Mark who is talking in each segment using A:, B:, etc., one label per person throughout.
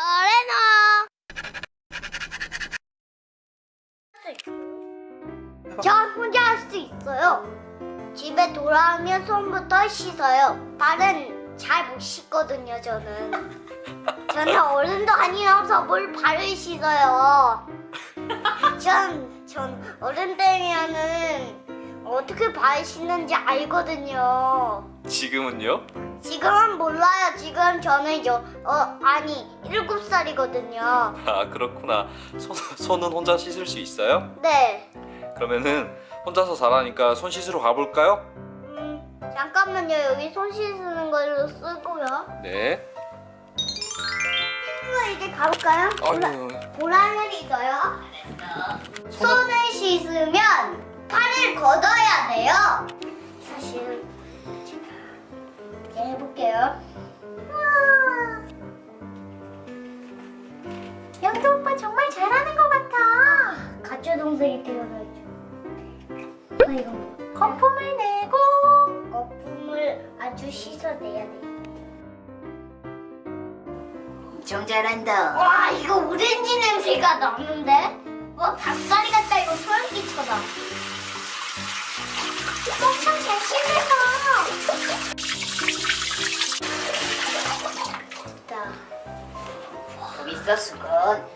A: 저래나 전 혼자 할 수 있어요. 집에 돌아오면 손부터 씻어요. 발은 잘 못 씻거든요 저는. 저는 어른도 아니어서 뭘 발을 씻어요. 전, 전 어른 되면은 어떻게 발 씻는지 알거든요
B: 지금은요?
A: 지금은 몰라요. 지금 저는 여, 어, 아니, 일곱 살이거든요.
B: 아 그렇구나. 손, 손은 혼자 씻을 수 있어요?
A: 네.
B: 그러면은 혼자서 잘하니까 손 씻으러 가볼까요?
A: 음, 잠깐만요. 여기 손 씻는 걸로 쓰고요.
B: 네.
A: 친구 이제 가볼까요? 보라,
B: 아유,
A: 보라를 익어요. 손을 씻으면 팔을 걷어야 돼요. 사실 제가 해볼게요. 영도 오빠 정말 잘하는 것 같아. 가짜 동생이 되어가지고. 아 이거 뭐? 거품을 내고 거품을 아주 씻어내야 돼.
C: 엄청 잘한다.
A: 와 이거 오렌지 냄새가 나는데? 와 닭다 엄청 잘 씻어서. 자,
C: 재밌어 수건.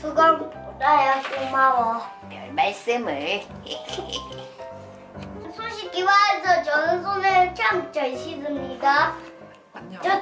A: 수건 보다야 고마워.
C: 별 말씀을.
A: 손 씻기 와서 저는 손을 참 잘 씻습니다.
B: 안녕.
A: 저 안녕.